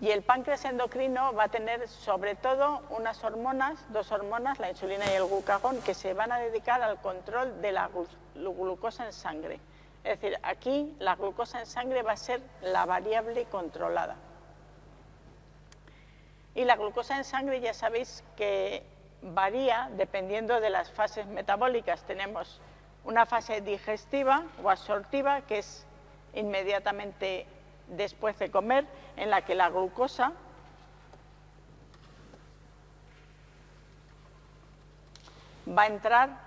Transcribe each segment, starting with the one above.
Y el páncreas endocrino va a tener sobre todo unas hormonas, dos hormonas, la insulina y el glucagón, que se van a dedicar al control de la glucosa en sangre. Es decir, aquí la glucosa en sangre va a ser la variable controlada. Y la glucosa en sangre ya sabéis que varía dependiendo de las fases metabólicas. Tenemos una fase digestiva o absortiva, que es inmediatamente después de comer, en la que la glucosa va a entrar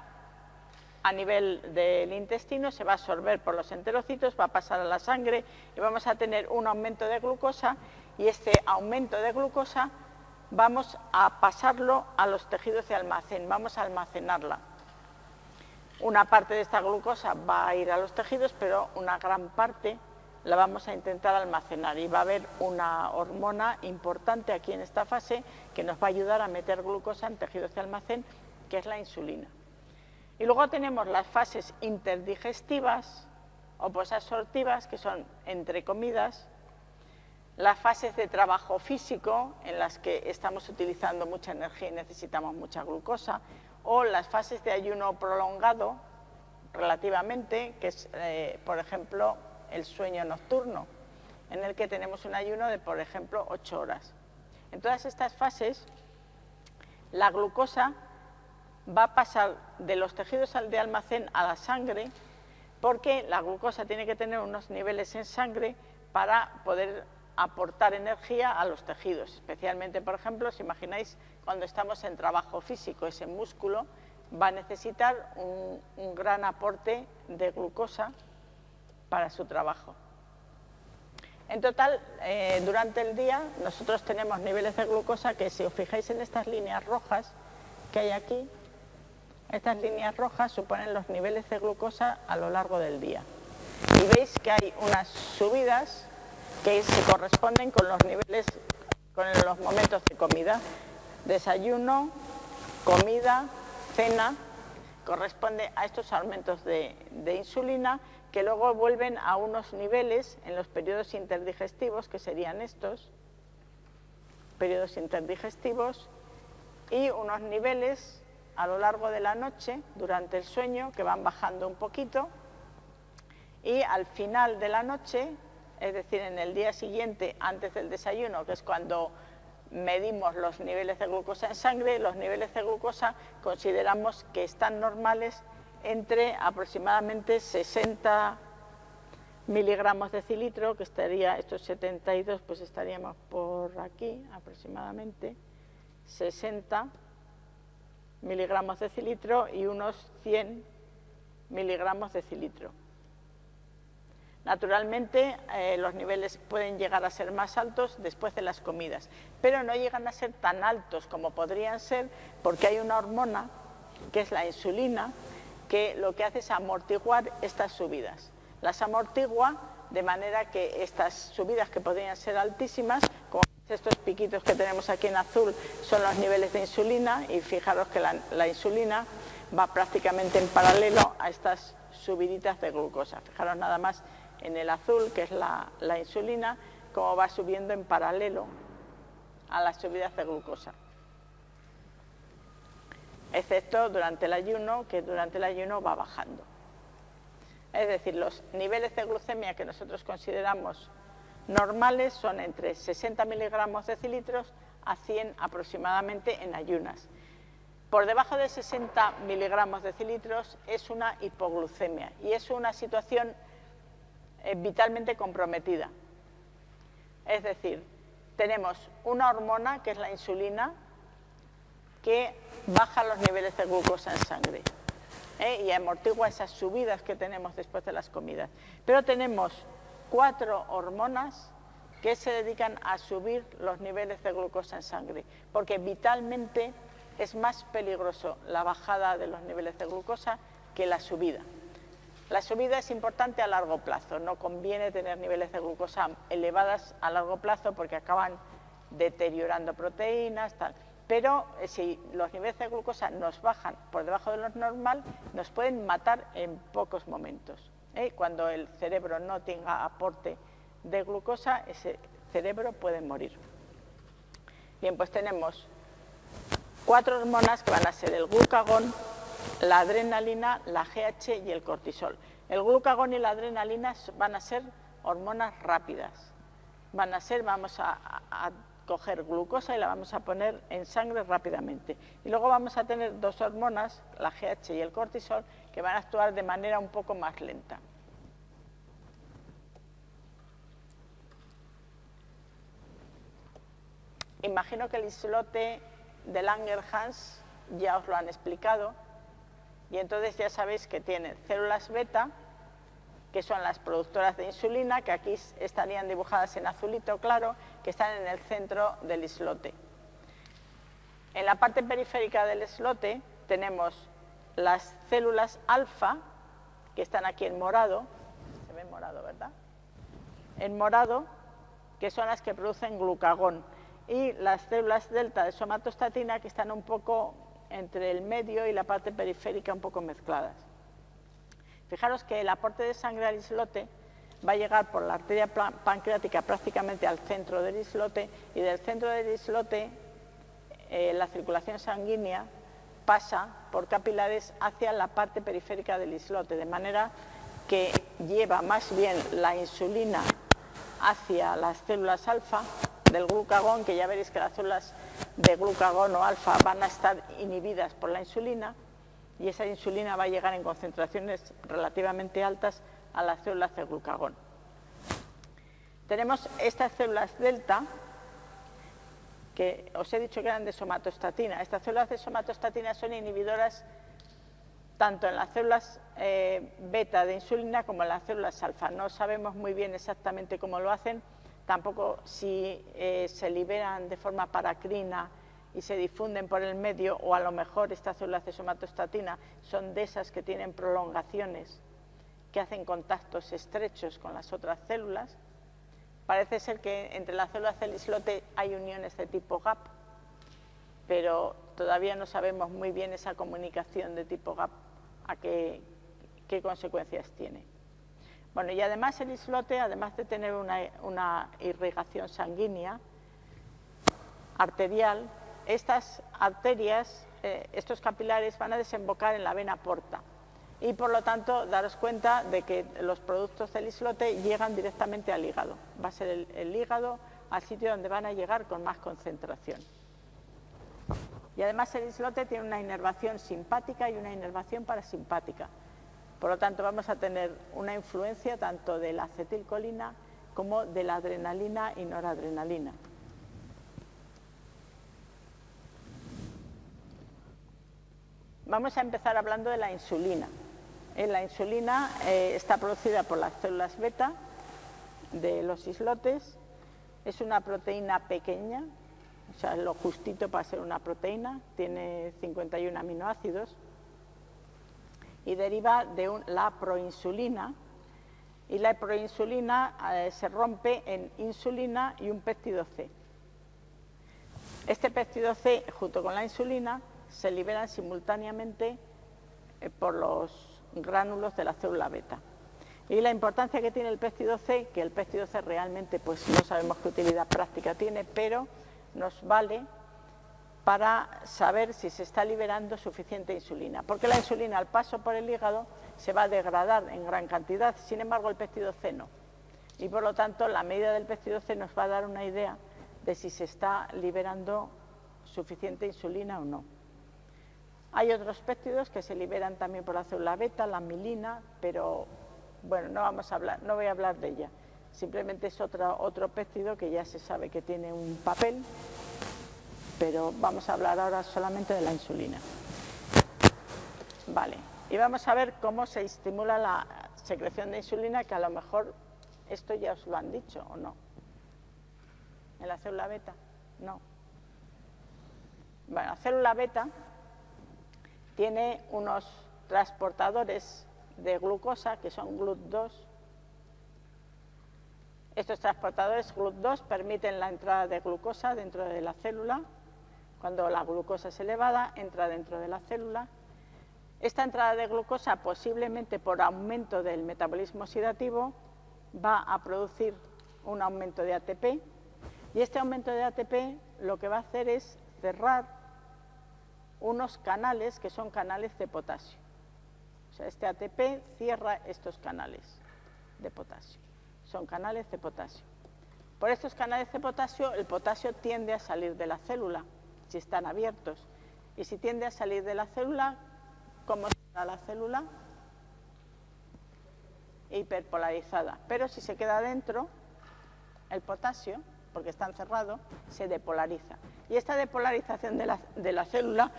a nivel del intestino, se va a absorber por los enterocitos, va a pasar a la sangre y vamos a tener un aumento de glucosa y este aumento de glucosa vamos a pasarlo a los tejidos de almacén, vamos a almacenarla. Una parte de esta glucosa va a ir a los tejidos, pero una gran parte la vamos a intentar almacenar y va a haber una hormona importante aquí en esta fase que nos va a ayudar a meter glucosa en tejidos de almacén, que es la insulina. Y luego tenemos las fases interdigestivas o posabsortivas, que son entre comidas, las fases de trabajo físico, en las que estamos utilizando mucha energía y necesitamos mucha glucosa, o las fases de ayuno prolongado, relativamente, que es, eh, por ejemplo, el sueño nocturno, en el que tenemos un ayuno de, por ejemplo, 8 horas. En todas estas fases, la glucosa va a pasar de los tejidos de almacén a la sangre, porque la glucosa tiene que tener unos niveles en sangre para poder aportar energía a los tejidos, especialmente, por ejemplo, si imagináis cuando estamos en trabajo físico, ese músculo va a necesitar un, gran aporte de glucosa para su trabajo. En total, eh, durante el día, nosotros tenemos niveles de glucosa que, si os fijáis en estas líneas rojas que hay aquí, estas líneas rojas suponen los niveles de glucosa a lo largo del día. Y veis que hay unas subidas que se corresponden con los niveles, con los momentos de comida. Desayuno, comida, cena, corresponde a estos aumentos de, de insulina que luego vuelven a unos niveles en los periodos interdigestivos, que serían estos, periodos interdigestivos, y unos niveles a lo largo de la noche, durante el sueño, que van bajando un poquito, y al final de la noche es decir, en el día siguiente, antes del desayuno, que es cuando medimos los niveles de glucosa en sangre, los niveles de glucosa consideramos que están normales entre aproximadamente 60 miligramos de cilitro, que estaría, estos 72, pues estaríamos por aquí aproximadamente, 60 miligramos de cilitro y unos 100 miligramos de cilitro. Naturalmente, eh, los niveles pueden llegar a ser más altos después de las comidas, pero no llegan a ser tan altos como podrían ser porque hay una hormona, que es la insulina, que lo que hace es amortiguar estas subidas. Las amortigua de manera que estas subidas que podrían ser altísimas, como estos piquitos que tenemos aquí en azul, son los niveles de insulina y fijaros que la, la insulina va prácticamente en paralelo a estas subiditas de glucosa. Fijaros nada más en el azul, que es la, insulina, como va subiendo en paralelo a las subidas de glucosa. Excepto durante el ayuno, que durante el ayuno va bajando. Es decir, los niveles de glucemia que nosotros consideramos normales son entre 60 miligramos de decilitros a 100 aproximadamente en ayunas. Por debajo de 60 miligramos de decilitros es una hipoglucemia y es una situación eh, vitalmente comprometida. Es decir, tenemos una hormona, que es la insulina, que baja los niveles de glucosa en sangre ¿eh? y amortigua esas subidas que tenemos después de las comidas. Pero tenemos cuatro hormonas que se dedican a subir los niveles de glucosa en sangre, porque vitalmente es más peligroso la bajada de los niveles de glucosa que la subida. La subida es importante a largo plazo, no conviene tener niveles de glucosa elevadas a largo plazo porque acaban deteriorando proteínas, tal. Pero eh, si los niveles de glucosa nos bajan por debajo de lo normal, nos pueden matar en pocos momentos. ¿eh? Cuando el cerebro no tenga aporte de glucosa, ese cerebro pueden morir. Bien, pues tenemos cuatro hormonas que van a ser el glucagón, la adrenalina, la GH y el cortisol. El glucagón y la adrenalina van a ser hormonas rápidas. Van a ser, vamos a, coger glucosa y la vamos a poner en sangre rápidamente. Y luego vamos a tener dos hormonas, la GH y el cortisol, que van a actuar de manera un poco más lenta. Imagino que el islote de Langerhans ya os lo han explicado, y entonces ya sabéis que tiene células beta, que son las productoras de insulina, que aquí estarían dibujadas en azulito claro, que están en el centro del islote. En la parte periférica del islote tenemos las células alfa, que están aquí en morado, se ve morado, ¿verdad? En morado, que son las que producen glucagón, y las células delta de somatostatina, que están un poco entre el medio y la parte periférica un poco mezcladas. Fijaros que el aporte de sangre al islote va a llegar por la arteria pancreática prácticamente al centro del islote y del centro del islote eh, la circulación sanguínea pasa por capilares hacia la parte periférica del islote, de manera que lleva más bien la insulina hacia las células alfa del glucagón, que ya veréis que las células de glucagón o alfa van a estar inhibidas por la insulina y esa insulina va a llegar en concentraciones relativamente altas a las células de glucagón. Tenemos estas células delta, que os he dicho que eran de somatostatina. Estas células de somatostatina son inhibidoras tanto en las células eh, beta de insulina como en las células alfa. No sabemos muy bien exactamente cómo lo hacen, tampoco si eh, se liberan de forma paracrina y se difunden por el medio o a lo mejor estas células de somatostatina son de esas que tienen prolongaciones que hacen contactos estrechos con las otras células. Parece ser que entre las células del islote hay uniones de tipo GAP, pero todavía no sabemos muy bien esa comunicación de tipo GAP a qué, qué consecuencias tiene. Bueno, y además el islote, además de tener una, irrigación sanguínea, arterial, estas arterias, eh, estos capilares van a desembocar en la vena porta y por lo tanto daros cuenta de que los productos del islote llegan directamente al hígado. Va a ser el, hígado al sitio donde van a llegar con más concentración. Y además el islote tiene una inervación simpática y una inervación parasimpática. Por lo tanto, vamos a tener una influencia tanto de la acetilcolina como de la adrenalina y noradrenalina. Vamos a empezar hablando de la insulina. La insulina eh, está producida por las células beta de los islotes. Es una proteína pequeña, o sea, lo justito para ser una proteína, tiene 51 aminoácidos y deriva de la proinsulina y la proinsulina eh, se rompe en insulina y un péptido C. Este péptido C junto con la insulina se liberan simultáneamente eh, por los gránulos de la célula beta. Y la importancia que tiene el péptido C, que el péptido C realmente pues no sabemos qué utilidad práctica tiene, pero nos vale para saber si se está liberando suficiente insulina, porque la insulina al paso por el hígado se va a degradar en gran cantidad, sin embargo el péptido C no. Y por lo tanto la medida del péptido C nos va a dar una idea de si se está liberando suficiente insulina o no. Hay otros péptidos que se liberan también por la célula beta, la milina, pero bueno, no, vamos a hablar, no voy a hablar de ella. Simplemente es otro, otro péptido que ya se sabe que tiene un papel pero vamos a hablar ahora solamente de la insulina. Vale, y vamos a ver cómo se estimula la secreción de insulina, que a lo mejor esto ya os lo han dicho o no. ¿En la célula beta? No. Bueno, la célula beta tiene unos transportadores de glucosa que son GLUT2. Estos transportadores GLUT2 permiten la entrada de glucosa dentro de la célula cuando la glucosa es elevada, entra dentro de la célula. Esta entrada de glucosa, posiblemente por aumento del metabolismo oxidativo, va a producir un aumento de ATP Y este aumento de ATP lo que va a hacer es cerrar unos canales que son canales de potasio. O sea, este ATP cierra estos canales de potasio. Son canales de potasio. Por estos canales de potasio, el potasio tiende a salir de la célula, si están abiertos. Y si tiende a salir de la célula, ¿cómo está la célula? Hiperpolarizada. Pero si se queda dentro, el potasio, porque está encerrado, se depolariza. Y esta depolarización de la, de la célula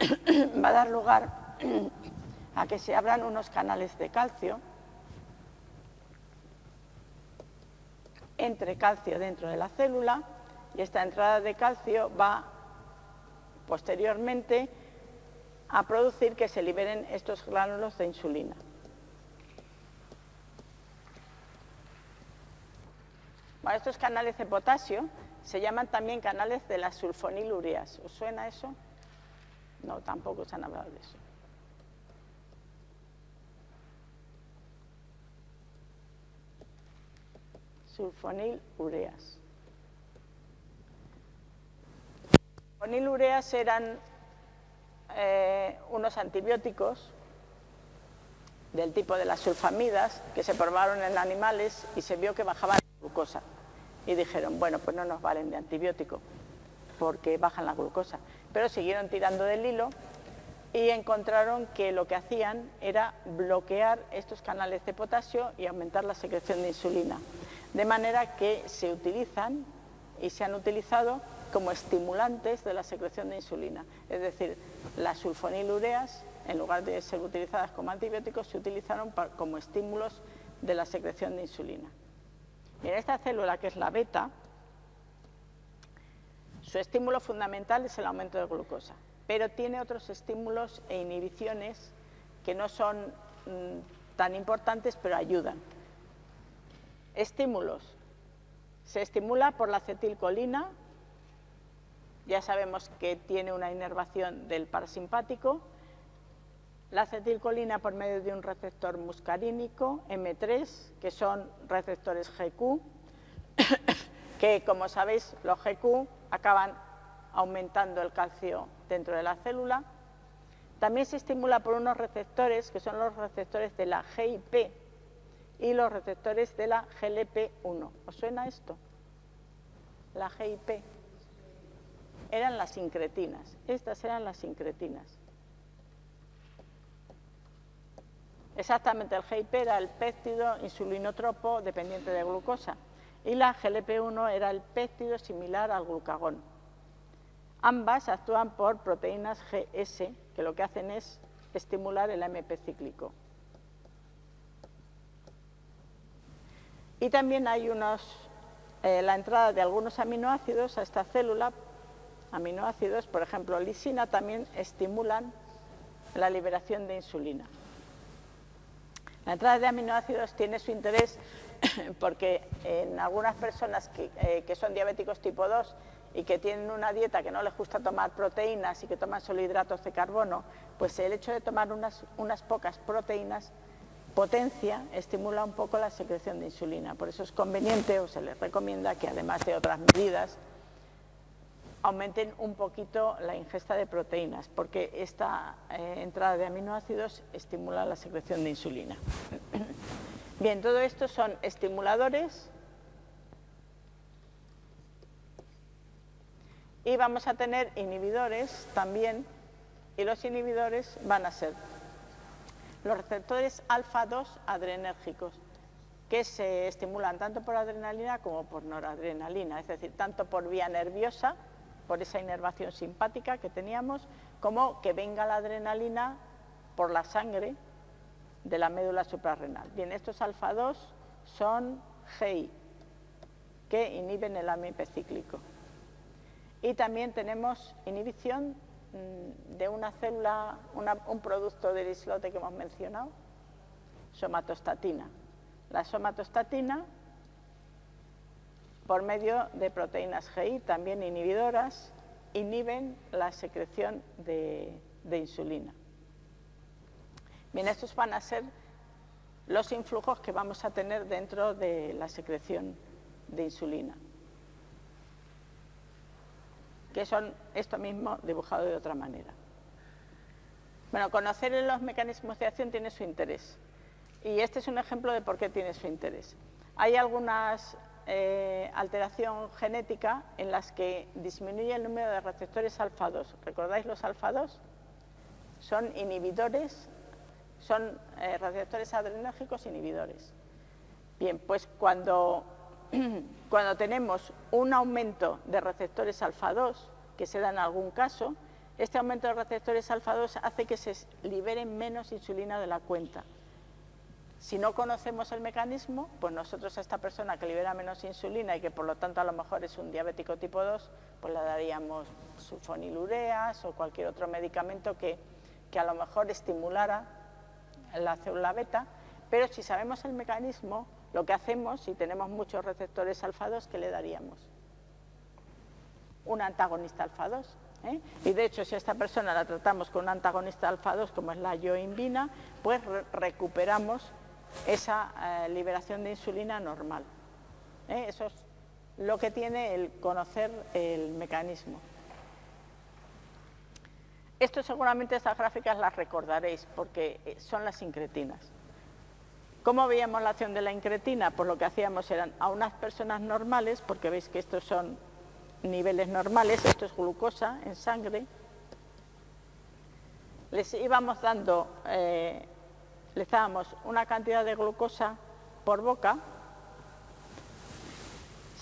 va a dar lugar a que se abran unos canales de calcio entre calcio dentro de la célula y esta entrada de calcio va posteriormente a producir que se liberen estos gránulos de insulina. Estos canales de potasio se llaman también canales de las sulfonilureas. ¿Os suena eso? No, tampoco se han hablado de eso. sulfonilureas. Sulfonilureas eran eh, unos antibióticos del tipo de las sulfamidas que se probaron en animales y se vio que bajaban glucosa. Y dijeron, bueno, pues no nos valen de antibiótico porque bajan la glucosa. Pero siguieron tirando del hilo y encontraron que lo que hacían era bloquear estos canales de potasio y aumentar la secreción de insulina de manera que se utilizan y se han utilizado como estimulantes de la secreción de insulina. Es decir, las sulfonilureas, en lugar de ser utilizadas como antibióticos, se utilizaron como estímulos de la secreción de insulina. En esta célula, que es la beta, su estímulo fundamental es el aumento de glucosa, pero tiene otros estímulos e inhibiciones que no son mm, tan importantes, pero ayudan. Estímulos. Se estimula por la acetilcolina, ya sabemos que tiene una inervación del parasimpático, la acetilcolina por medio de un receptor muscarínico, M3, que son receptores GQ, que como sabéis los GQ acaban aumentando el calcio dentro de la célula. También se estimula por unos receptores que son los receptores de la GIP, y los receptores de la GLP1. ¿Os suena esto? La GIP. Eran las incretinas. Estas eran las incretinas. Exactamente, el GIP era el péptido insulinotropo dependiente de glucosa y la GLP1 era el péptido similar al glucagón. Ambas actúan por proteínas GS, que lo que hacen es estimular el AMP cíclico. Y también hay unos, eh, la entrada de algunos aminoácidos a esta célula, aminoácidos, por ejemplo, lisina, también estimulan la liberación de insulina. La entrada de aminoácidos tiene su interés porque en algunas personas que, eh, son diabéticos tipo 2 y que tienen una dieta que no les gusta tomar proteínas y que toman solo hidratos de carbono, pues el hecho de tomar unas, unas pocas proteínas potencia, estimula un poco la secreción de insulina. Por eso es conveniente o se les recomienda que además de otras medidas aumenten un poquito la ingesta de proteínas, porque esta eh, entrada de aminoácidos estimula la secreción de insulina. Bien, todo esto son estimuladores y vamos a tener inhibidores también y los inhibidores van a ser los receptores alfa-2 adrenérgicos, que se estimulan tanto por adrenalina como por noradrenalina, es decir, tanto por vía nerviosa, por esa inervación simpática que teníamos, como que venga la adrenalina por la sangre de la médula suprarrenal. Bien, estos alfa-2 son GI, que inhiben el AMP cíclico. Y también tenemos inhibición Mm, de una célula, un producto del islote que hemos mencionado, somatostatina. La somatostatina, por medio de proteínas GI, también inhibidoras, inhiben la secreción de, insulina. Bien, estos van a ser los influjos que vamos a tener dentro de la secreción de insulina. que son esto mismo dibujado de otra manera. Bueno, conocer los mecanismos de acción tiene su interés. Y este es un ejemplo de por qué tiene su interés. Hay algunas eh, alteración genética en las que disminuye el número de receptores alfa-2. ¿Recordáis los alfa-2? Son inhibidores, son eh, receptores adrenérgicos inhibidores. Bien, pues cuando, cuando tenemos un aumento de receptores alfa-2, que se da en algún caso, este aumento de receptores alfa-2 hace que se libere menos insulina de la cuenta. Si no conocemos el mecanismo, pues nosotros a esta persona que libera menos insulina y que por lo tanto a lo mejor es un diabético tipo 2, pues le daríamos sulfonilureas o cualquier otro medicamento que, que a lo mejor estimulara la célula beta, pero si sabemos el mecanismo, lo que hacemos, si tenemos muchos receptores alfa-2, ¿qué le daríamos? Un antagonista alfa-2. ¿eh? Y de hecho, si a esta persona la tratamos con un antagonista alfa-2, como es la yoimbina, pues recuperamos esa eh, liberación de insulina normal. ¿eh? Eso es lo que tiene el conocer el mecanismo. Esto seguramente estas gráficas las recordaréis porque eh, son las incretinas. ¿Cómo veíamos la acción de la incretina? Pues lo que hacíamos eran a unas personas normales, porque veis que estos son niveles normales, esto es glucosa en sangre, les íbamos dando les dábamos una cantidad de glucosa por boca,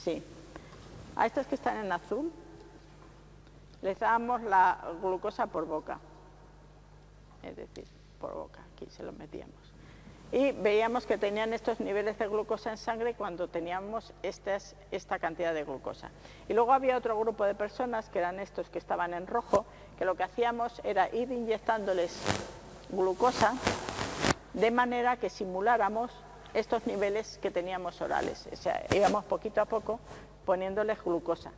sí, a estos que están en azul, les dábamos la glucosa por boca, es decir, por boca, aquí se los metíamos. Y veíamos que tenían estos niveles de glucosa en sangre cuando teníamos esta cantidad de glucosa. Y luego había otro grupo de personas, que eran estos que estaban en rojo, que lo que hacíamos era ir inyectándoles glucosa de manera que simuláramos estos niveles que teníamos orales. O sea, íbamos poquito a poco poniéndoles glucosa.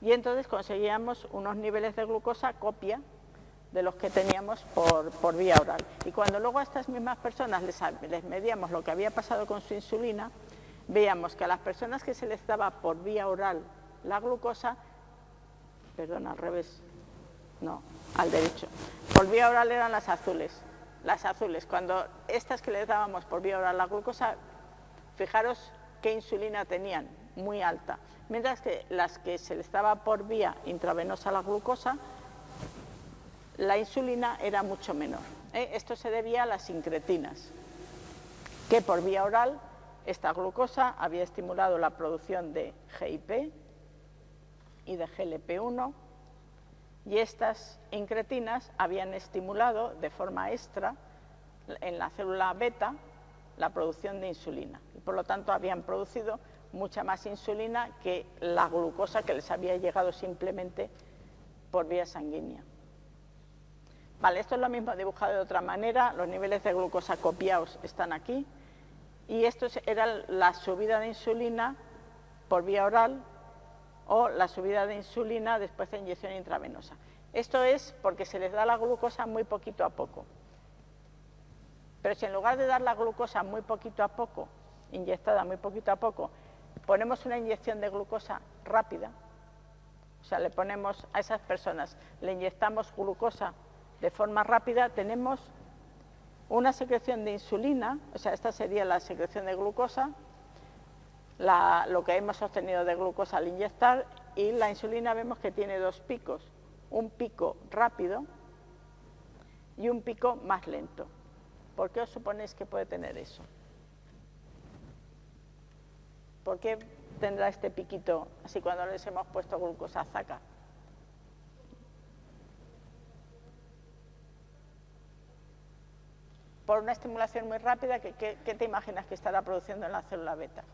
Y entonces conseguíamos unos niveles de glucosa copia de los que teníamos por, vía oral. Y cuando luego a estas mismas personas les, les medíamos lo que había pasado con su insulina, veíamos que a las personas que se les daba por vía oral la glucosa, perdón, al revés, no, al derecho, por vía oral eran las azules, las azules. Cuando estas que les dábamos por vía oral la glucosa, fijaros qué insulina tenían, muy alta. Mientras que las que se les daba por vía intravenosa la glucosa, la insulina era mucho menor. ¿eh? Esto se debía a las incretinas, que por vía oral esta glucosa había estimulado la producción de GIP y de GLP-1 y estas incretinas habían estimulado de forma extra en la célula beta la producción de insulina. Y por lo tanto habían producido mucha más insulina que la glucosa que les había llegado simplemente por vía sanguínea. Vale, esto es lo mismo dibujado de otra manera, los niveles de glucosa copiados están aquí. Y esto era la subida de insulina por vía oral o la subida de insulina después de inyección intravenosa. Esto es porque se les da la glucosa muy poquito a poco. Pero si en lugar de dar la glucosa muy poquito a poco, inyectada muy poquito a poco, ponemos una inyección de glucosa rápida, o sea, le ponemos a esas personas, le inyectamos glucosa de forma rápida, tenemos una secreción de insulina, o sea, esta sería la secreción de glucosa, lo que hemos obtenido de glucosa al inyectar y la insulina vemos que tiene dos picos, un pico rápido y un pico más lento. ¿Por qué os suponéis que puede tener eso? ¿Por qué tendrá este piquito así cuando les hemos puesto glucosa zaca? Por una estimulación muy rápida, ¿qué, qué te imaginas que estará produciendo en la célula beta?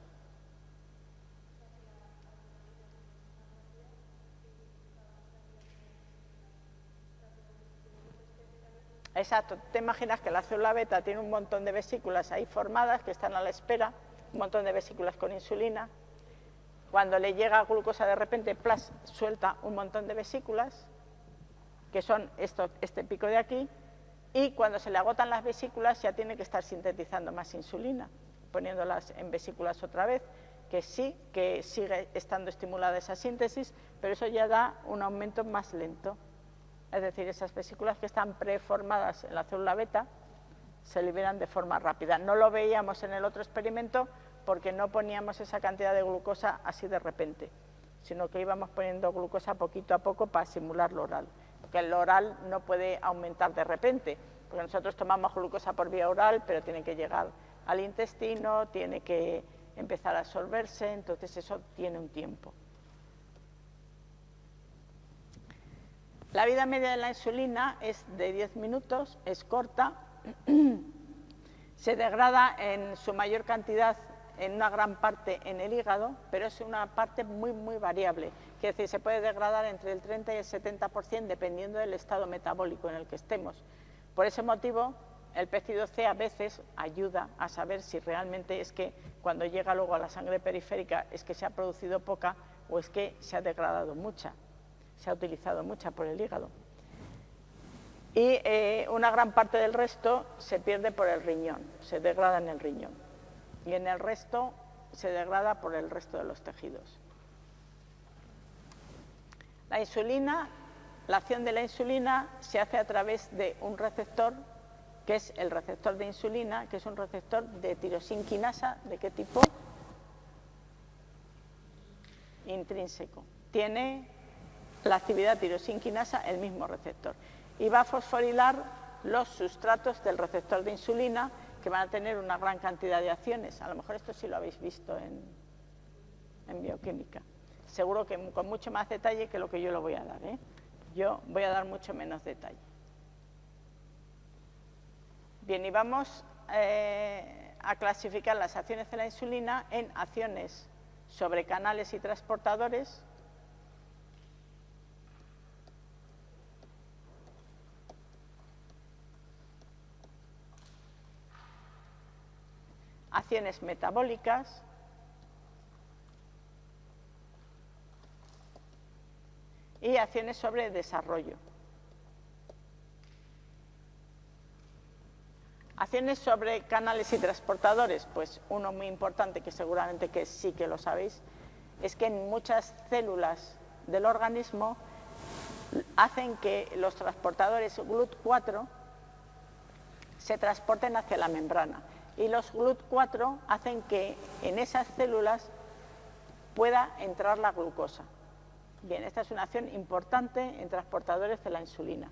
Exacto, te imaginas que la célula beta tiene un montón de vesículas ahí formadas que están a la espera, un montón de vesículas con insulina. Cuando le llega glucosa de repente, plas, suelta un montón de vesículas, que son este pico de aquí, y cuando se le agotan las vesículas ya tiene que estar sintetizando más insulina, poniéndolas en vesículas otra vez, que sí, que sigue estando estimulada esa síntesis, pero eso ya da un aumento más lento. Es decir, esas vesículas que están preformadas en la célula beta se liberan de forma rápida. No lo veíamos en el otro experimento porque no poníamos esa cantidad de glucosa así de repente, sino que íbamos poniendo glucosa poquito a poco para simular lo oral, porque el oral no puede aumentar de repente, porque nosotros tomamos glucosa por vía oral, pero tiene que llegar al intestino, tiene que empezar a absorberse, entonces eso tiene un tiempo. La vida media de la insulina es de 10 minutos, es corta, se degrada en su mayor cantidad, en una gran parte en el hígado, pero es una parte muy, muy variable. Quiere decir, se puede degradar entre el 30 y el 70% dependiendo del estado metabólico en el que estemos. Por ese motivo, el péptido C a veces ayuda a saber si realmente es que cuando llega luego a la sangre periférica es que se ha producido poca o es que se ha degradado mucha, se ha utilizado mucha por el hígado. Y eh, una gran parte del resto se pierde por el riñón, se degrada en el riñón. Y en el resto se degrada por el resto de los tejidos. La insulina, la acción de la insulina se hace a través de un receptor que es el receptor de insulina, que es un receptor de tirosinquinasa, ¿de qué tipo? Intrínseco. Tiene la actividad tirosinquinasa el mismo receptor. Y va a fosforilar los sustratos del receptor de insulina, que van a tener una gran cantidad de acciones. A lo mejor esto sí lo habéis visto en, en bioquímica. Seguro que con mucho más detalle que lo que yo lo voy a dar. ¿eh? Yo voy a dar mucho menos detalle. Bien, y vamos eh, a clasificar las acciones de la insulina en acciones sobre canales y transportadores, acciones metabólicas, y acciones sobre desarrollo. Acciones sobre canales y transportadores, pues uno muy importante que seguramente que sí que lo sabéis, es que en muchas células del organismo hacen que los transportadores GLUT4 se transporten hacia la membrana y los GLUT4 hacen que en esas células pueda entrar la glucosa. Bien, esta es una acción importante en transportadores de la insulina.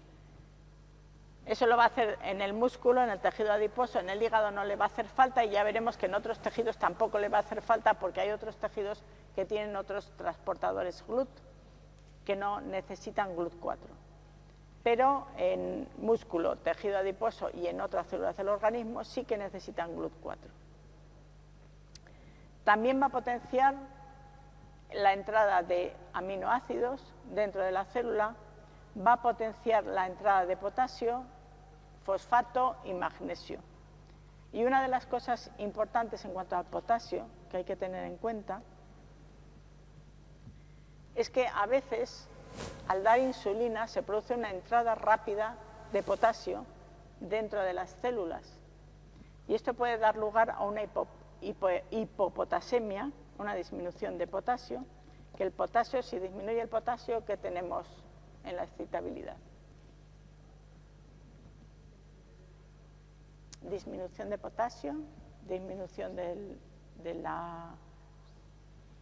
Eso lo va a hacer en el músculo, en el tejido adiposo, en el hígado no le va a hacer falta y ya veremos que en otros tejidos tampoco le va a hacer falta porque hay otros tejidos que tienen otros transportadores GLUT que no necesitan GLUT4. Pero en músculo, tejido adiposo y en otras células del organismo sí que necesitan GLUT4. También va a potenciar la entrada de aminoácidos dentro de la célula va a potenciar la entrada de potasio, fosfato y magnesio. Y una de las cosas importantes en cuanto al potasio que hay que tener en cuenta es que a veces al dar insulina se produce una entrada rápida de potasio dentro de las células. Y esto puede dar lugar a una hipopotasemia, una disminución de potasio, que el potasio, si disminuye el potasio, ¿qué tenemos en la excitabilidad. Disminución de potasio, disminución de, la,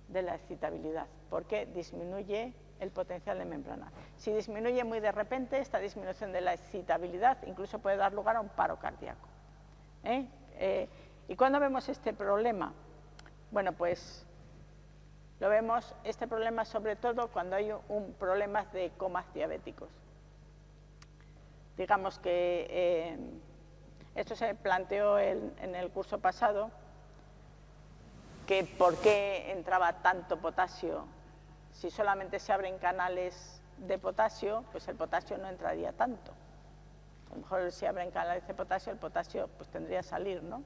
de la excitabilidad, porque disminuye el potencial de membrana. Si disminuye muy de repente, esta disminución de la excitabilidad incluso puede dar lugar a un paro cardíaco. ¿eh? Eh, ¿Y cuándo vemos este problema? Bueno, pues lo vemos, este problema sobre todo cuando hay un problema de comas diabéticos. Digamos que eh, esto se planteó en el curso pasado, que por qué entraba tanto potasio. Si solamente se abren canales de potasio, pues el potasio no entraría tanto. A lo mejor si abren canales de potasio, el potasio pues tendría que salir, ¿no?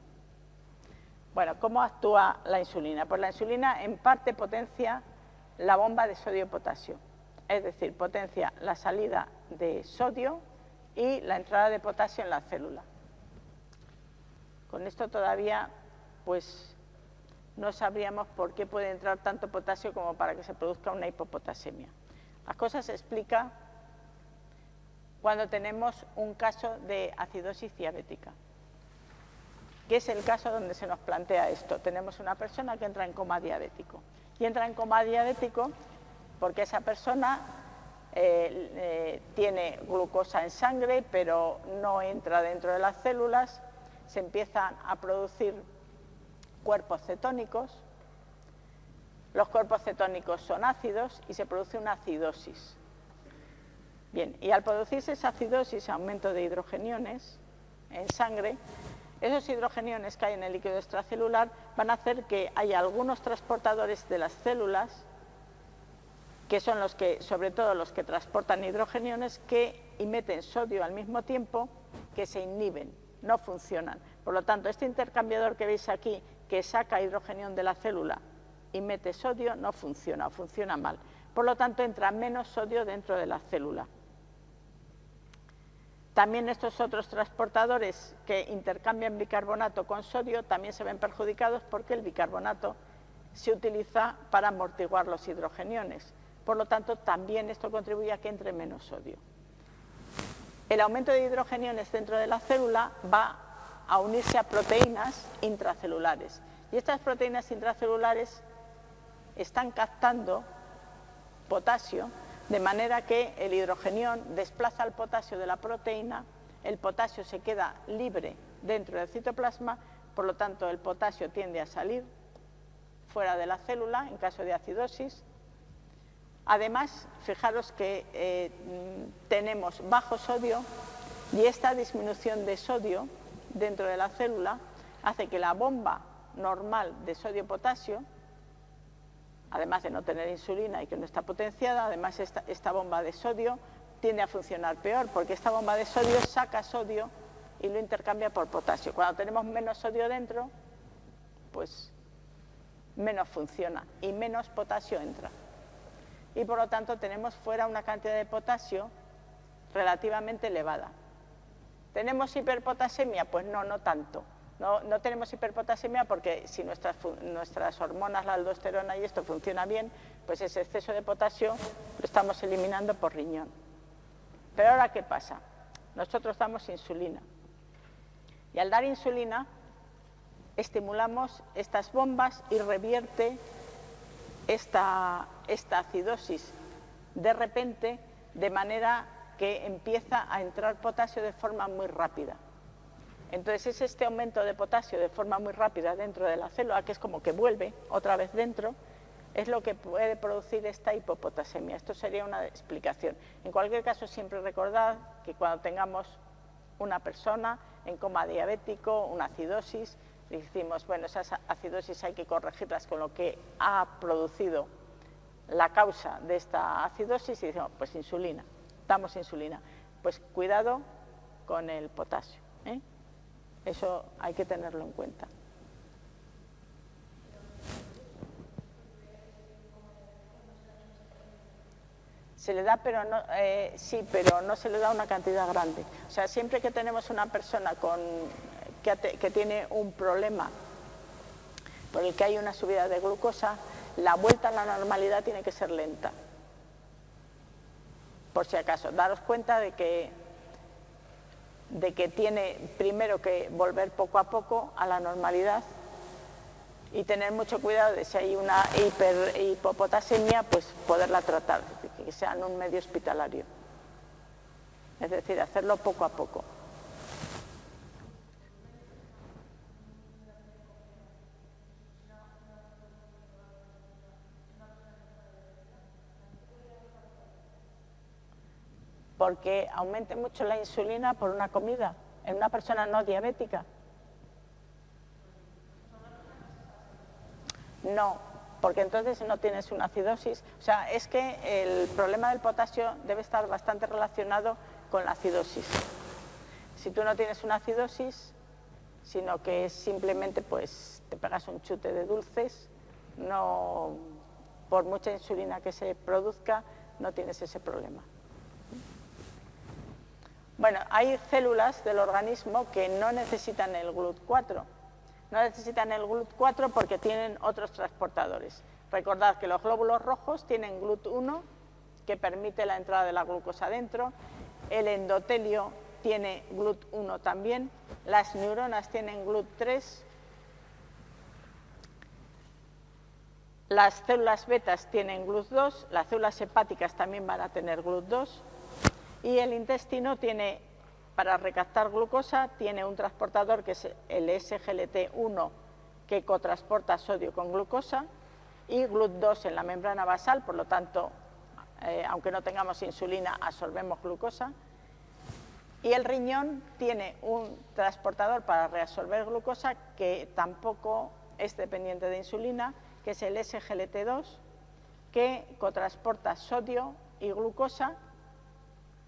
Bueno, ¿cómo actúa la insulina? Pues la insulina en parte potencia la bomba de sodio-potasio, es decir, potencia la salida de sodio y la entrada de potasio en la célula. Con esto todavía, pues, no sabríamos por qué puede entrar tanto potasio como para que se produzca una hipopotasemia. La cosa se explica cuando tenemos un caso de acidosis diabética, que es el caso donde se nos plantea esto. Tenemos una persona que entra en coma diabético y entra en coma diabético porque esa persona eh, eh, tiene glucosa en sangre, pero no entra dentro de las células, se empiezan a producir cuerpos cetónicos, los cuerpos cetónicos son ácidos y se produce una acidosis. Bien, y al producirse esa acidosis, aumento de hidrogeniones en sangre, esos hidrogeniones que hay en el líquido extracelular van a hacer que haya algunos transportadores de las células, que son los que, sobre todo los que transportan hidrogeniones, que emiten sodio al mismo tiempo que se inhiben, no funcionan. Por lo tanto, este intercambiador que veis aquí, que saca hidrogenión de la célula y mete sodio, no funciona, funciona mal. Por lo tanto, entra menos sodio dentro de la célula. También estos otros transportadores que intercambian bicarbonato con sodio también se ven perjudicados porque el bicarbonato se utiliza para amortiguar los hidrogeniones. Por lo tanto, también esto contribuye a que entre menos sodio. El aumento de hidrogeniones dentro de la célula va a unirse a proteínas intracelulares. Y estas proteínas intracelulares están captando potasio de manera que el hidrogenión desplaza el potasio de la proteína, el potasio se queda libre dentro del citoplasma, por lo tanto el potasio tiende a salir fuera de la célula en caso de acidosis. Además, fijaros que eh, tenemos bajo sodio y esta disminución de sodio dentro de la célula hace que la bomba normal de sodio-potasio además de no tener insulina y que no está potenciada, además esta, bomba de sodio tiende a funcionar peor, porque esta bomba de sodio saca sodio y lo intercambia por potasio. Cuando tenemos menos sodio dentro, pues menos funciona y menos potasio entra. Y por lo tanto tenemos fuera una cantidad de potasio relativamente elevada. ¿Tenemos hiperpotasemia? Pues no, no tanto. No, tenemos hiperpotasemia porque si nuestras, nuestras hormonas, la aldosterona y esto funciona bien, pues ese exceso de potasio lo estamos eliminando por riñón. Pero ahora, ¿qué pasa? Nosotros damos insulina. Y al dar insulina, estimulamos estas bombas y revierte esta, esta acidosis de repente, de manera que empieza a entrar potasio de forma muy rápida. Entonces es este aumento de potasio de forma muy rápida dentro de la célula, que es como que vuelve otra vez dentro, es lo que puede producir esta hipopotasemia. Esto sería una explicación. En cualquier caso, siempre recordad que cuando tengamos una persona en coma diabético, una acidosis, decimos, bueno, esas acidosis hay que corregirlas con lo que ha producido la causa de esta acidosis y decimos, pues insulina, damos insulina. Pues cuidado con el potasio. ¿eh? Eso hay que tenerlo en cuenta. Se le da, pero no, eh, sí, pero no se le da una cantidad grande. O sea, siempre que tenemos una persona con, que, que tiene un problema por el que hay una subida de glucosa, la vuelta a la normalidad tiene que ser lenta. Por si acaso, daros cuenta de que de que tiene primero que volver poco a poco a la normalidad y tener mucho cuidado de si hay una hipopotasemia, pues poderla tratar, que sea en un medio hospitalario. Es decir, hacerlo poco a poco. Porque aumente mucho la insulina por una comida en una persona no diabética. No, porque entonces no tienes una acidosis. O sea, es que el problema del potasio debe estar bastante relacionado con la acidosis. Si tú no tienes una acidosis, sino que simplemente pues te pegas un chute de dulces, no por mucha insulina que se produzca, no tienes ese problema. Bueno, hay células del organismo que no necesitan el GLUT4. no necesitan el GLUT4 porque tienen otros transportadores. Recordad que los glóbulos rojos tienen GLUT1, que permite la entrada de la glucosa dentro, el endotelio tiene GLUT1 también, las neuronas tienen GLUT3, las células betas tienen GLUT2, las células hepáticas también van a tener GLUT2 y el intestino tiene, para recaptar glucosa, tiene un transportador que es el SGLT1 que cotransporta sodio con glucosa y GLUT2 en la membrana basal, por lo tanto, eh, aunque no tengamos insulina, absorbemos glucosa. Y el riñón tiene un transportador para reabsorber glucosa que tampoco es dependiente de insulina, que es el SGLT2, que cotransporta sodio y glucosa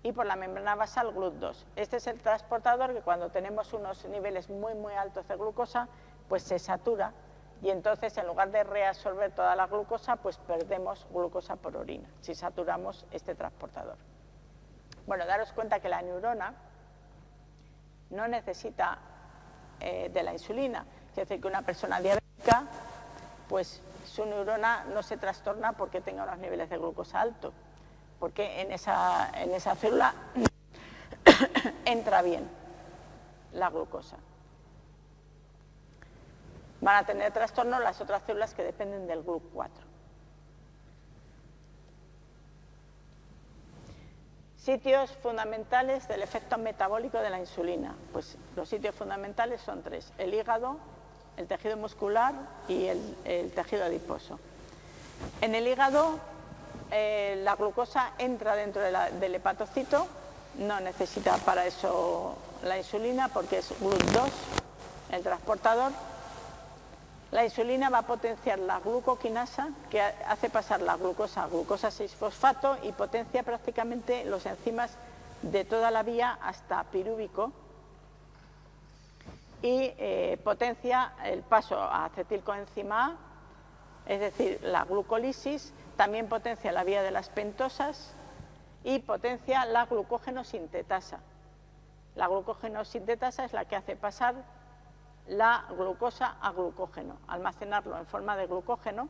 y por la membrana basal GLUT2. Este es el transportador que cuando tenemos unos niveles muy muy altos de glucosa, pues se satura y entonces en lugar de reabsorber toda la glucosa, pues perdemos glucosa por orina, si saturamos este transportador. Bueno, daros cuenta que la neurona no necesita eh, de la insulina, es decir, que una persona diabética, pues su neurona no se trastorna porque tenga unos niveles de glucosa altos, porque en esa, en esa célula entra bien la glucosa van a tener trastorno las otras células que dependen del GLUT4. Sitios fundamentales del efecto metabólico de la insulina. Pues los sitios fundamentales son tres, el hígado, el tejido muscular y el, tejido adiposo. En el hígado eh, la glucosa entra dentro del hepatocito, no necesita para eso la insulina porque es GLUT2 el transportador. La insulina va a potenciar la glucoquinasa, que hace pasar la glucosa a glucosa 6-fosfato y potencia prácticamente los enzimas de toda la vía hasta pirúvico. Y eh, potencia el paso a acetilcoenzima A, es decir, la glucolisis, también potencia la vía de las pentosas y potencia la glucógeno sintetasa. La glucógeno sintetasa es la que hace pasar la glucosa a glucógeno, almacenarlo en forma de glucógeno.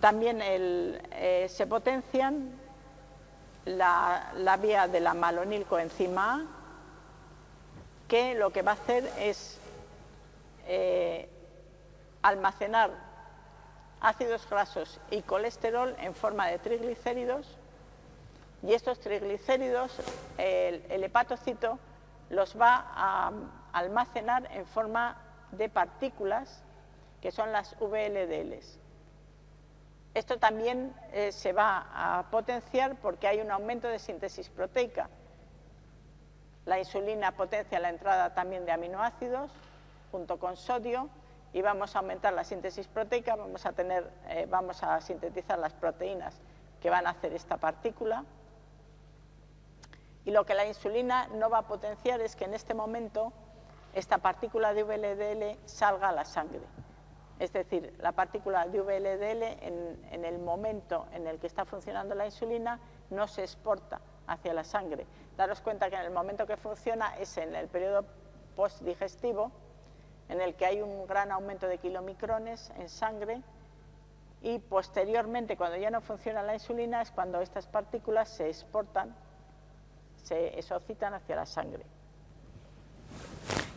También eh, se potencian la, vía de la malonilcoenzima A, que lo que va a hacer es eh, almacenar ácidos grasos y colesterol en forma de triglicéridos y estos triglicéridos, el hepatocito los va a almacenar en forma de partículas que son las VLDLs. Esto también eh, se va a potenciar porque hay un aumento de síntesis proteica. La insulina potencia la entrada también de aminoácidos junto con sodio y vamos a aumentar la síntesis proteica, vamos a, tener, eh, vamos a sintetizar las proteínas que van a hacer esta partícula. Y lo que la insulina no va a potenciar es que en este momento esta partícula de VLDL salga a la sangre. Es decir, la partícula de VLDL en, el momento en el que está funcionando la insulina no se exporta hacia la sangre. Daros cuenta que en el momento que funciona es en el periodo postdigestivo, en el que hay un gran aumento de kilomicrones en sangre y posteriormente, cuando ya no funciona la insulina, es cuando estas partículas se exportan, se exocitan hacia la sangre.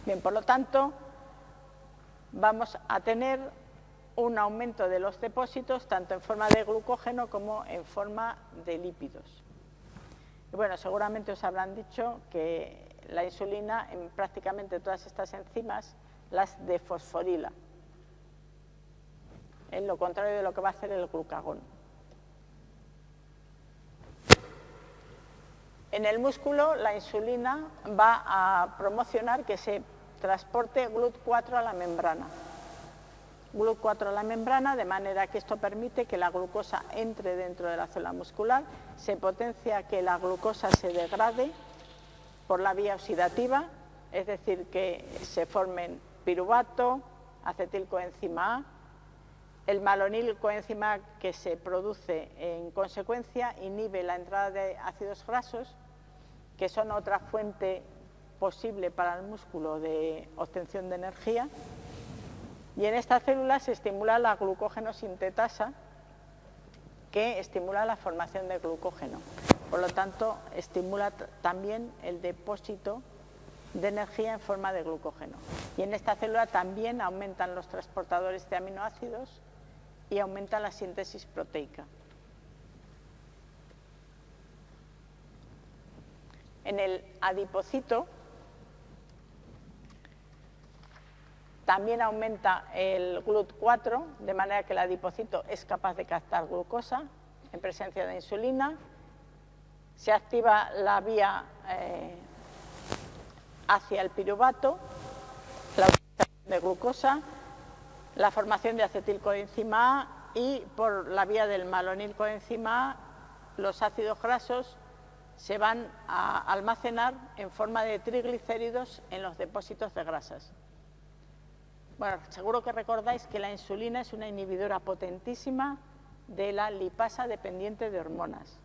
Bien, por lo tanto, vamos a tener un aumento de los depósitos tanto en forma de glucógeno como en forma de lípidos. Y bueno, seguramente os habrán dicho que la insulina en prácticamente todas estas enzimas las defosforila, en lo contrario de lo que va a hacer el glucagón. En el músculo la insulina va a promocionar que se transporte GLUT4 a la membrana. GLUT4 a la membrana, de manera que esto permite que la glucosa entre dentro de la célula muscular, se potencia que la glucosa se degrade por la vía oxidativa, es decir, que se formen piruvato, acetilcoenzima A, el malonilcoenzima A que se produce en consecuencia inhibe la entrada de ácidos grasos, que son otra fuente posible para el músculo de obtención de energía Y en esta célula se estimula la glucógeno sintetasa, que estimula la formación de glucógeno. Por lo tanto, estimula también el depósito de energía en forma de glucógeno. Y en esta célula también aumentan los transportadores de aminoácidos y aumenta la síntesis proteica. En el adipocito también aumenta el GLUT4, de manera que el adipocito es capaz de captar glucosa en presencia de insulina. Se activa la vía eh, hacia el piruvato, la utilización de glucosa, la formación de acetilcoenzima A y por la vía del malonilcoenzima A los ácidos grasos se van a almacenar en forma de triglicéridos en los depósitos de grasas. Bueno, seguro que recordáis que la insulina es una inhibidora potentísima de la lipasa dependiente de hormonas.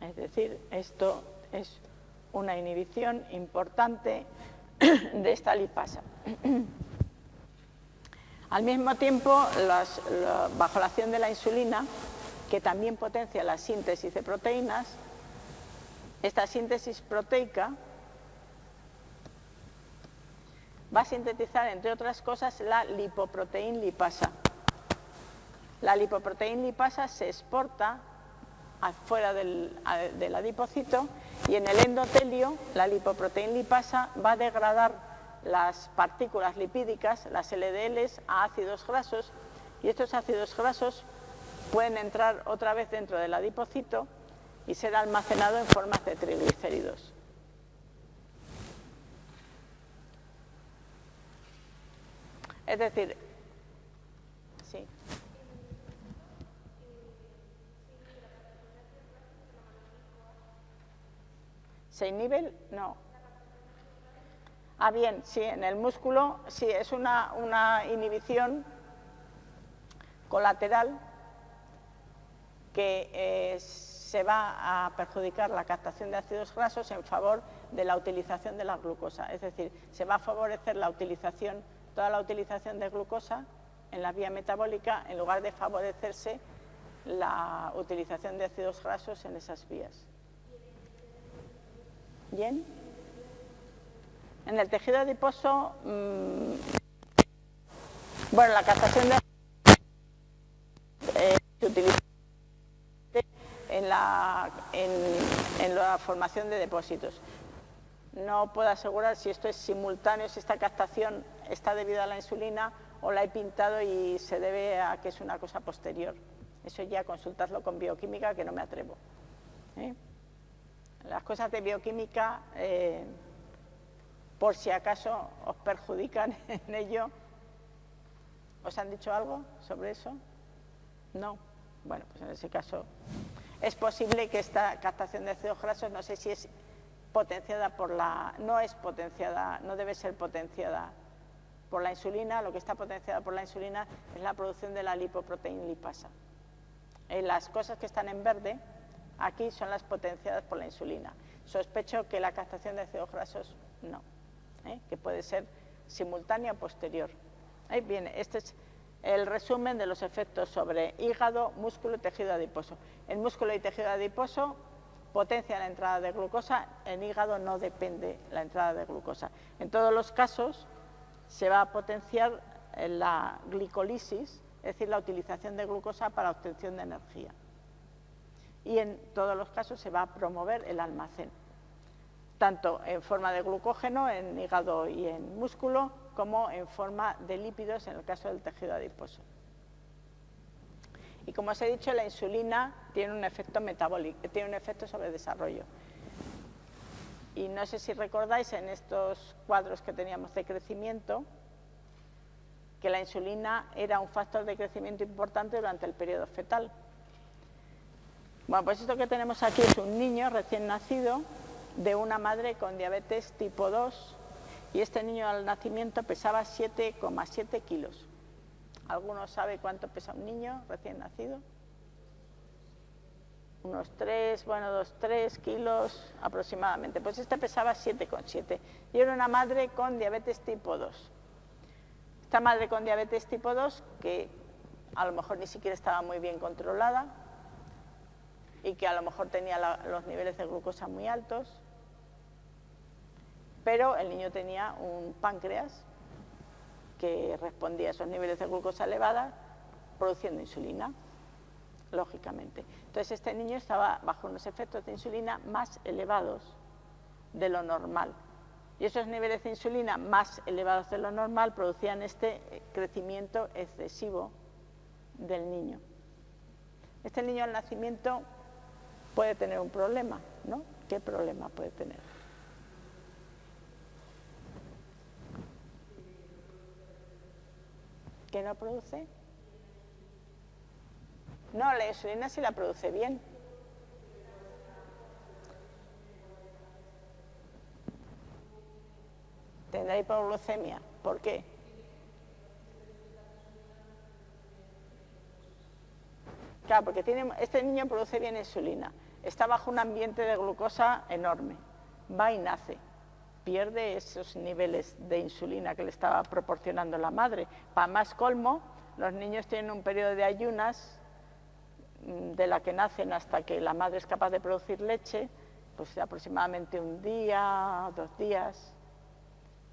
Es decir, esto es una inhibición importante de esta lipasa. Al mismo tiempo, bajo la acción de la insulina, que también potencia la síntesis de proteínas, esta síntesis proteica va a sintetizar, entre otras cosas, la lipoproteína lipasa. La lipoproteína lipasa se exporta afuera del, del adipocito y en el endotelio la lipoproteína lipasa va a degradar las partículas lipídicas, las LDLs, a ácidos grasos y estos ácidos grasos pueden entrar otra vez dentro del adipocito y ser almacenado en formas de triglicéridos. Es decir, sí. ¿Se inhibe? No. Ah, bien, sí, en el músculo sí, es una, inhibición colateral que eh, se va a perjudicar la captación de ácidos grasos en favor de la utilización de la glucosa. Es decir, se va a favorecer la utilización, toda la utilización de glucosa en la vía metabólica en lugar de favorecerse la utilización de ácidos grasos en esas vías. ¿Bien? En el tejido adiposo, mmm, bueno, la captación de eh, se utiliza en la, en, la formación de depósitos. No puedo asegurar si esto es simultáneo, si esta captación está debido a la insulina o la he pintado y se debe a que es una cosa posterior. Eso ya consultarlo con bioquímica que no me atrevo. ¿eh? Las cosas de bioquímica, eh, por si acaso os perjudican en ello, ¿os han dicho algo sobre eso? No. Bueno, pues en ese caso es posible que esta captación de ácidos grasos, no sé si es potenciada por la... no es potenciada, no debe ser potenciada por la insulina, lo que está potenciada por la insulina es la producción de la lipoproteína lipasa. En las cosas que están en verde, aquí son las potenciadas por la insulina. Sospecho que la captación de ácidos grasos no, ¿eh? que puede ser simultánea o posterior. Ahí viene, este es el resumen de los efectos sobre hígado, músculo y tejido adiposo. En músculo y tejido adiposo potencia la entrada de glucosa, en hígado no depende la entrada de glucosa. En todos los casos se va a potenciar la glicolisis, es decir, la utilización de glucosa para obtención de energía y en todos los casos se va a promover el almacén, tanto en forma de glucógeno en hígado y en músculo, como en forma de lípidos en el caso del tejido adiposo. Y como os he dicho, la insulina tiene un efecto metabólico, tiene un efecto sobre el desarrollo. Y no sé si recordáis en estos cuadros que teníamos de crecimiento, que la insulina era un factor de crecimiento importante durante el periodo fetal. Bueno, pues esto que tenemos aquí es un niño recién nacido de una madre con diabetes tipo 2 y este niño al nacimiento pesaba 7,7 kilos. ¿Alguno sabe cuánto pesa un niño recién nacido? Unos 3, bueno, 2, 3 kilos aproximadamente. Pues este pesaba 7,7 y era una madre con diabetes tipo 2. Esta madre con diabetes tipo 2, que a lo mejor ni siquiera estaba muy bien controlada y que a lo mejor tenía los niveles de glucosa muy altos, pero el niño tenía un páncreas que respondía a esos niveles de glucosa elevada produciendo insulina, lógicamente. Entonces este niño estaba bajo unos efectos de insulina más elevados de lo normal. Y esos niveles de insulina más elevados de lo normal producían este crecimiento excesivo del niño. Este niño al nacimiento puede tener un problema, ¿no? ¿Qué problema puede tener? ¿Qué no produce? No, la insulina sí la produce bien. Tendrá hipoglucemia. ¿Por qué? Claro, porque tiene, este niño produce bien insulina. Está bajo un ambiente de glucosa enorme. Va y nace pierde esos niveles de insulina que le estaba proporcionando la madre. Para más colmo, los niños tienen un periodo de ayunas mm, de la que nacen hasta que la madre es capaz de producir leche, pues aproximadamente un día, dos días.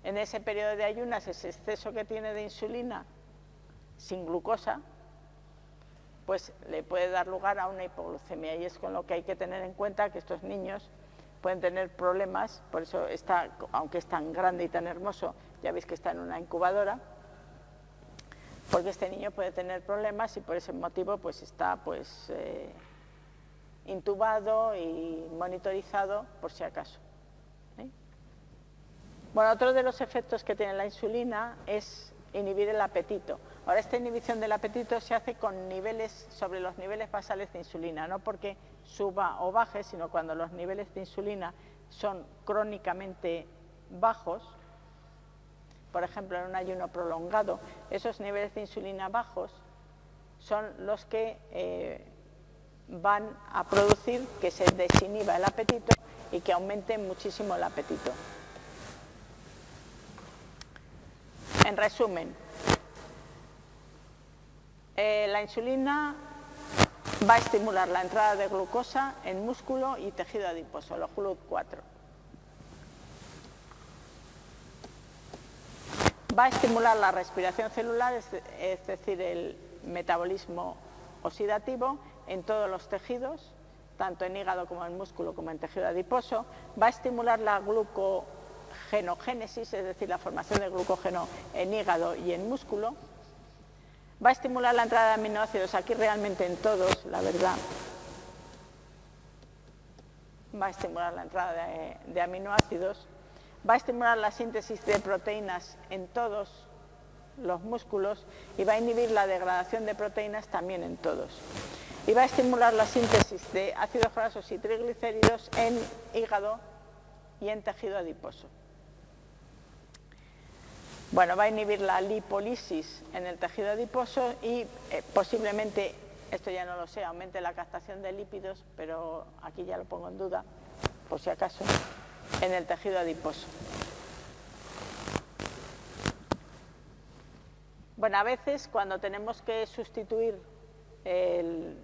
En ese periodo de ayunas, ese exceso que tiene de insulina sin glucosa, pues le puede dar lugar a una hipoglucemia y es con lo que hay que tener en cuenta que estos niños pueden tener problemas, por eso está, aunque es tan grande y tan hermoso, ya veis que está en una incubadora, porque este niño puede tener problemas y por ese motivo pues está pues eh, intubado y monitorizado por si acaso. Bueno, otro de los efectos que tiene la insulina es inhibir el apetito. Ahora, esta inhibición del apetito se hace con niveles, sobre los niveles basales de insulina, no porque suba o baje, sino cuando los niveles de insulina son crónicamente bajos, por ejemplo, en un ayuno prolongado, esos niveles de insulina bajos son los que eh, van a producir que se desinhiba el apetito y que aumente muchísimo el apetito. En resumen, eh, la insulina va a estimular la entrada de glucosa en músculo y tejido adiposo, los GLUT4. Va a estimular la respiración celular, es decir, el metabolismo oxidativo en todos los tejidos, tanto en hígado como en músculo como en tejido adiposo. Va a estimular la glucogenogénesis, es decir, la formación de glucógeno en hígado y en músculo Va a estimular la entrada de aminoácidos, aquí realmente en todos, la verdad. Va a estimular la entrada de, aminoácidos. Va a estimular la síntesis de proteínas en todos los músculos y va a inhibir la degradación de proteínas también en todos. Y va a estimular la síntesis de ácidos grasos y triglicéridos en hígado y en tejido adiposo. Bueno, va a inhibir la lipólisis en el tejido adiposo y eh, posiblemente, esto ya no lo sé, aumente la captación de lípidos, pero aquí ya lo pongo en duda, por si acaso, en el tejido adiposo. Bueno, a veces cuando tenemos que sustituir, en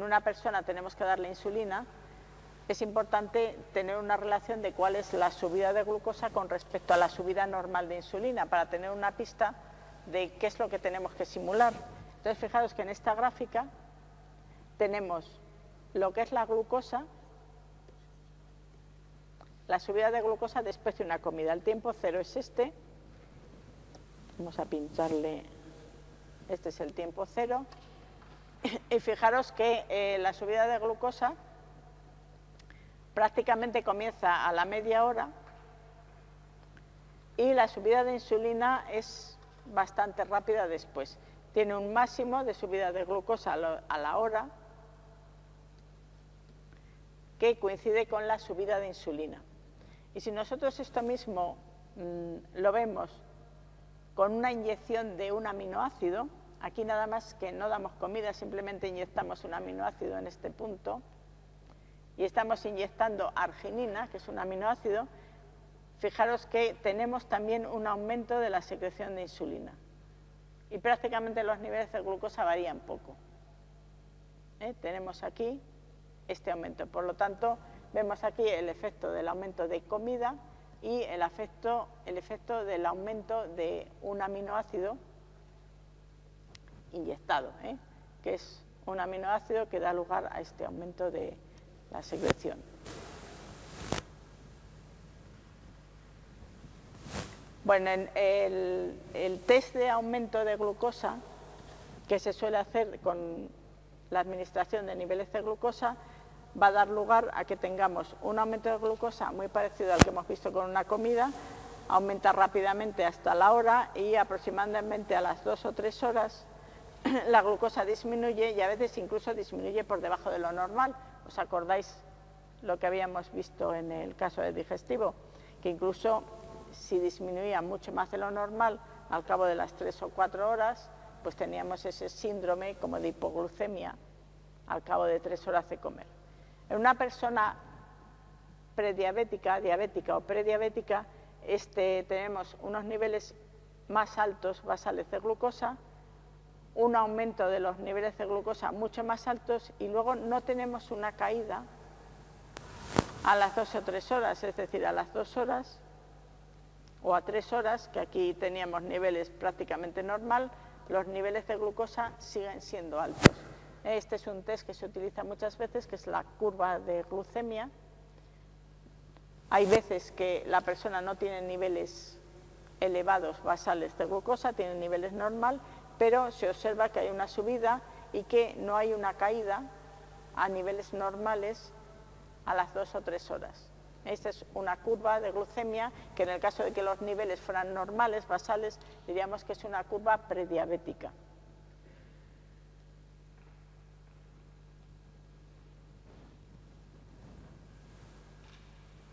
una persona tenemos que darle insulina, es importante tener una relación de cuál es la subida de glucosa con respecto a la subida normal de insulina para tener una pista de qué es lo que tenemos que simular. Entonces, fijaros que en esta gráfica tenemos lo que es la glucosa, la subida de glucosa después de una comida. El tiempo cero es este. Vamos a pincharle, este es el tiempo cero. Y fijaros que eh, la subida de glucosa prácticamente comienza a la media hora y la subida de insulina es bastante rápida después. Tiene un máximo de subida de glucosa a la hora que coincide con la subida de insulina. Y si nosotros esto mismo mm, lo vemos con una inyección de un aminoácido, Aquí nada más que no damos comida, simplemente inyectamos un aminoácido en este punto y estamos inyectando arginina, que es un aminoácido, fijaros que tenemos también un aumento de la secreción de insulina y prácticamente los niveles de glucosa varían poco. ¿Eh? Tenemos aquí este aumento, por lo tanto vemos aquí el efecto del aumento de comida y el efecto, el efecto del aumento de un aminoácido inyectado, ¿eh? que es un aminoácido que da lugar a este aumento de la secreción. Bueno, el, test de aumento de glucosa que se suele hacer con la administración de niveles de glucosa va a dar lugar a que tengamos un aumento de glucosa muy parecido al que hemos visto con una comida, aumenta rápidamente hasta la hora y aproximadamente a las dos o tres horas la glucosa disminuye y a veces incluso disminuye por debajo de lo normal. ¿Os acordáis lo que habíamos visto en el caso del digestivo? Que incluso si disminuía mucho más de lo normal al cabo de las tres o cuatro horas, pues teníamos ese síndrome como de hipoglucemia al cabo de tres horas de comer. En una persona prediabética, diabética o prediabética, este, tenemos unos niveles más altos basales de glucosa, un aumento de los niveles de glucosa mucho más altos y luego no tenemos una caída a las dos o tres horas, es decir, a las dos horas o a tres horas, que aquí teníamos niveles prácticamente normal, los niveles de glucosa siguen siendo altos. Este es un test que se utiliza muchas veces, que es la curva de glucemia. Hay veces que la persona no tiene niveles elevados basales de glucosa, tiene niveles normal, pero se observa que hay una subida y que no hay una caída a niveles normales a las dos o tres horas. Esta es una curva de glucemia que en el caso de que los niveles fueran normales, basales, diríamos que es una curva prediabética.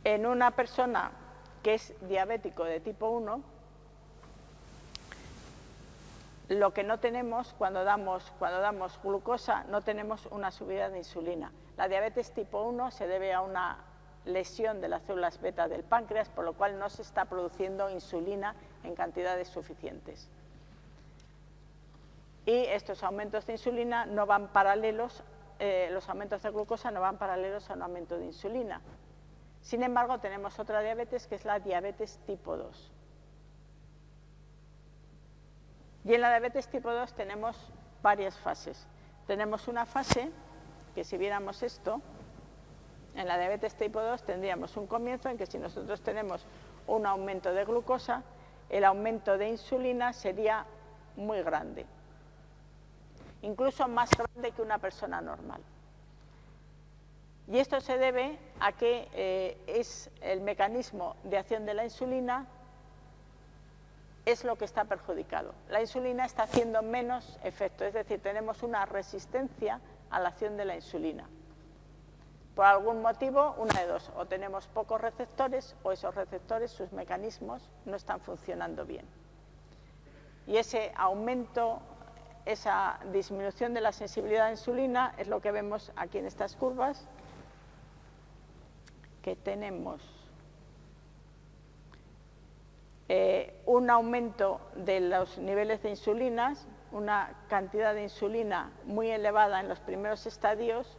en una persona que es diabético de tipo 1, lo que no tenemos cuando damos, glucosa, no tenemos una subida de insulina. La diabetes tipo 1 se debe a una lesión de las células beta del páncreas, por lo cual no se está produciendo insulina en cantidades suficientes. Y estos aumentos de insulina no van paralelos, eh, los aumentos de glucosa no van paralelos a un aumento de insulina. Sin embargo, tenemos otra diabetes que es la diabetes tipo 2. Y en la diabetes tipo 2 tenemos varias fases. Tenemos una fase, que si viéramos esto, en la diabetes tipo 2 tendríamos un comienzo en que si nosotros tenemos un aumento de glucosa, el aumento de insulina sería muy grande, incluso más grande que una persona normal. Y esto se debe a que eh, es el mecanismo de acción de la insulina es lo que está perjudicado. La insulina está haciendo menos efecto, es decir, tenemos una resistencia a la acción de la insulina. Por algún motivo, una de dos, o tenemos pocos receptores o esos receptores, sus mecanismos, no están funcionando bien. Y ese aumento, esa disminución de la sensibilidad a la insulina es lo que vemos aquí en estas curvas, que tenemos eh, un aumento de los niveles de insulina, una cantidad de insulina muy elevada en los primeros estadios,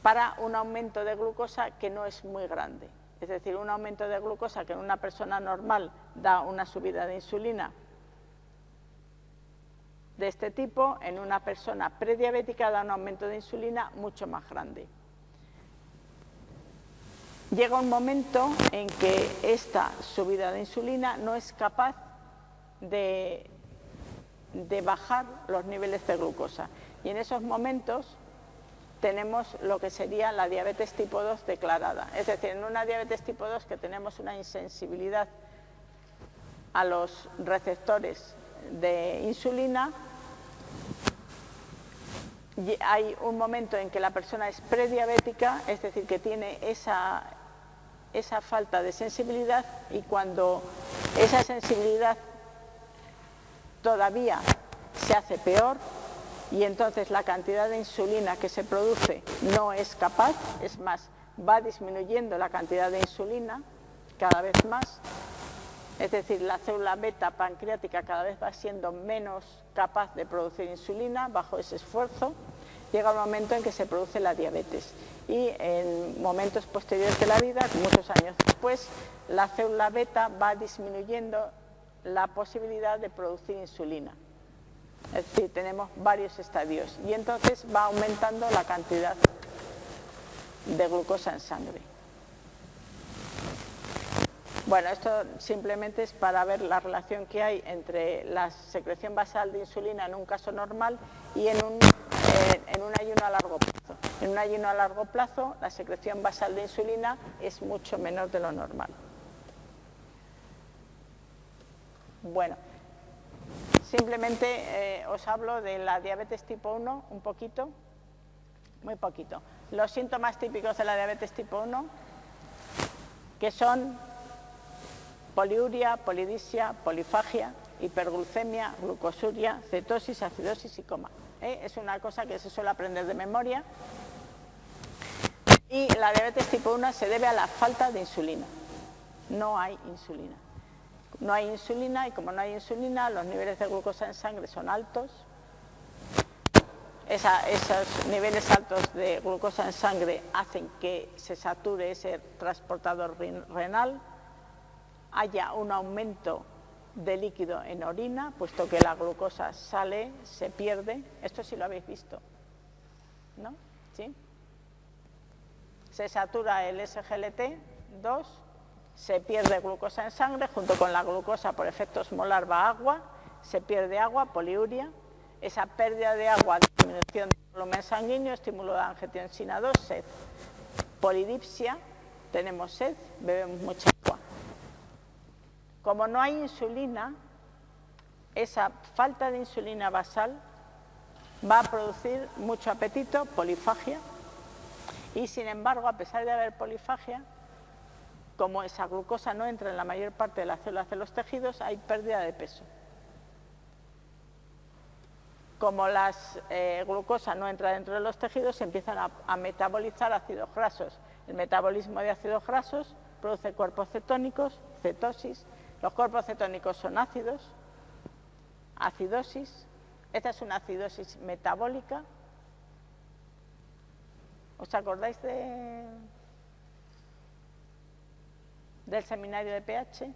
para un aumento de glucosa que no es muy grande. Es decir, un aumento de glucosa que en una persona normal da una subida de insulina de este tipo, en una persona prediabética da un aumento de insulina mucho más grande llega un momento en que esta subida de insulina no es capaz de, bajar los niveles de glucosa. Y en esos momentos tenemos lo que sería la diabetes tipo 2 declarada. Es decir, en una diabetes tipo 2 que tenemos una insensibilidad a los receptores de insulina, hay un momento en que la persona es prediabética, es decir, que tiene esa, esa falta de sensibilidad y cuando esa sensibilidad todavía se hace peor y entonces la cantidad de insulina que se produce no es capaz, es más, va disminuyendo la cantidad de insulina cada vez más, es decir, la célula beta pancreática cada vez va siendo menos capaz de producir insulina bajo ese esfuerzo, llega un momento en que se produce la diabetes y en momentos posteriores de la vida, muchos años después, la célula beta va disminuyendo la posibilidad de producir insulina. Es decir, tenemos varios estadios y entonces va aumentando la cantidad de glucosa en sangre. Bueno, esto simplemente es para ver la relación que hay entre la secreción basal de insulina en un caso normal y en un, eh, ayuno a largo plazo. En un ayuno a largo plazo la secreción basal de insulina es mucho menor de lo normal. Bueno, simplemente eh, os hablo de la diabetes tipo 1 un poquito, muy poquito. Los síntomas típicos de la diabetes tipo 1, que son poliuria, polidisia, polifagia, hiperglucemia, glucosuria, cetosis, acidosis y coma. ¿Eh? Es una cosa que se suele aprender de memoria. Y la diabetes tipo 1 se debe a la falta de insulina. No hay insulina. No hay insulina y como no hay insulina, los niveles de glucosa en sangre son altos. esos niveles altos de glucosa en sangre hacen que se sature ese transportador renal, haya un aumento de líquido en orina, puesto que la glucosa sale, se pierde. Esto sí lo habéis visto, ¿no? ¿Sí? Se satura el SGLT2, se pierde glucosa en sangre, junto con la glucosa por efecto molar va agua, se pierde agua, poliuria. Esa pérdida de agua, disminución del volumen sanguíneo, estímulo de angiotensina 2, sed. Polidipsia, tenemos sed, bebemos mucha agua. Como no hay insulina, esa falta de insulina basal va a producir mucho apetito, polifagia, y sin embargo, a pesar de haber polifagia, como esa glucosa no entra en la mayor parte de las células de los tejidos, hay pérdida de peso. Como la eh, glucosa no entra dentro de los tejidos, se empiezan a, a metabolizar ácidos grasos. El metabolismo de ácidos grasos produce cuerpos cetónicos, cetosis, los cuerpos cetónicos son ácidos, acidosis, esta es una acidosis metabólica. ¿Os acordáis de, del seminario de pH?